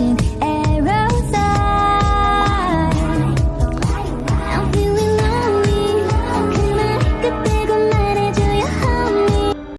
心。